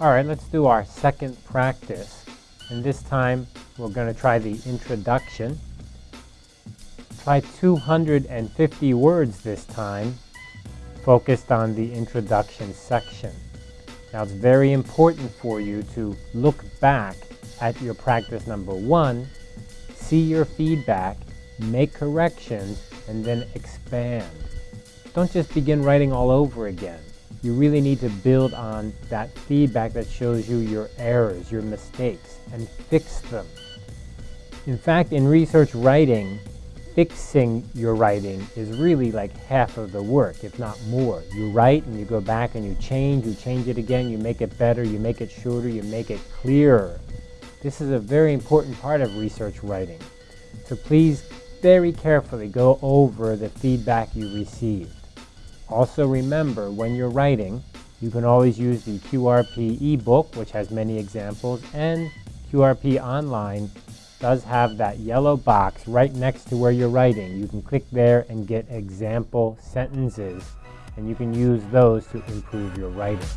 All right, let's do our second practice. And this time we're going to try the introduction. Try 250 words this time, focused on the introduction section. Now it's very important for you to look back at your practice number one, see your feedback, make corrections, and then expand. Don't just begin writing all over again you really need to build on that feedback that shows you your errors, your mistakes, and fix them. In fact, in research writing, fixing your writing is really like half of the work, if not more. You write and you go back and you change, you change it again, you make it better, you make it shorter, you make it clearer. This is a very important part of research writing. So please very carefully go over the feedback you received. Also remember, when you're writing, you can always use the QRP ebook, which has many examples, and QRP Online does have that yellow box right next to where you're writing. You can click there and get example sentences, and you can use those to improve your writing.